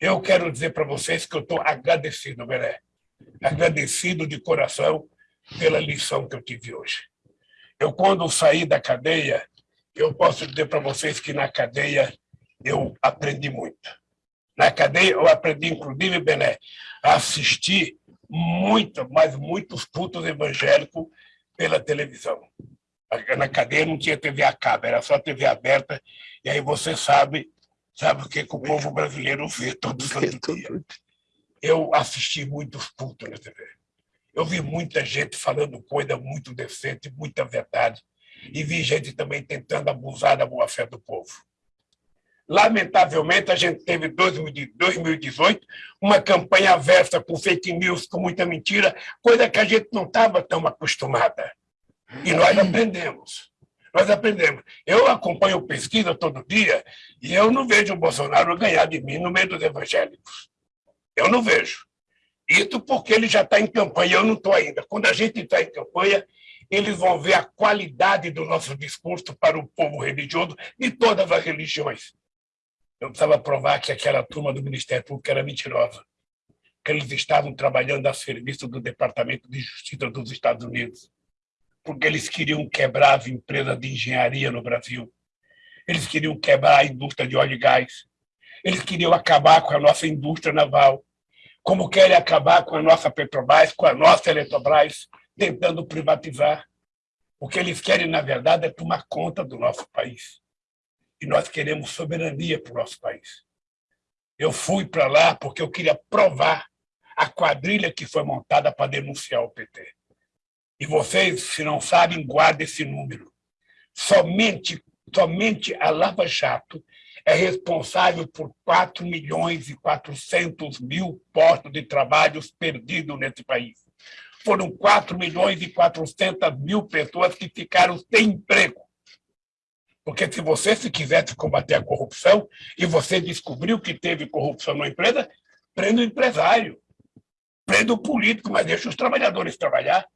Eu quero dizer para vocês que eu estou agradecido, Belé. Agradecido de coração pela lição que eu tive hoje. Eu, quando saí da cadeia, eu posso dizer para vocês que na cadeia eu aprendi muito. Na cadeia eu aprendi, inclusive, Bené, a assistir muito, mas muitos cultos evangélicos pela televisão. Na cadeia não tinha TV a cabo, era só TV aberta, e aí você sabe, sabe o que, que o povo brasileiro vê todo santo dia. Eu assisti muitos cultos na TV. Eu vi muita gente falando coisa muito decente, muita verdade, e vi gente também tentando abusar da boa-fé do povo. Lamentavelmente, a gente teve em 2018 uma campanha aversa com fake news, com muita mentira, coisa que a gente não estava tão acostumada. E nós aprendemos. Nós aprendemos. Eu acompanho pesquisa todo dia e eu não vejo o Bolsonaro ganhar de mim no meio dos evangélicos. Eu não vejo. Isso porque ele já está em campanha, eu não estou ainda. Quando a gente está em campanha, eles vão ver a qualidade do nosso discurso para o povo religioso de todas as religiões. Eu precisava provar que aquela turma do Ministério Público era mentirosa, que eles estavam trabalhando a serviço do Departamento de Justiça dos Estados Unidos, porque eles queriam quebrar as empresas de engenharia no Brasil, eles queriam quebrar a indústria de óleo e gás, eles queriam acabar com a nossa indústria naval, como querem acabar com a nossa Petrobras, com a nossa Eletrobras, tentando privatizar. O que eles querem, na verdade, é tomar conta do nosso país e nós queremos soberania para o nosso país. Eu fui para lá porque eu queria provar a quadrilha que foi montada para denunciar o PT. E vocês, se não sabem, guardem esse número. Somente, somente a Lava Jato é responsável por 4 milhões e 400 mil postos de trabalho perdidos nesse país. Foram 4 milhões e 400 mil pessoas que ficaram sem emprego. Porque se você se quisesse combater a corrupção e você descobriu que teve corrupção na empresa, prenda o empresário, prenda o político, mas deixa os trabalhadores trabalhar.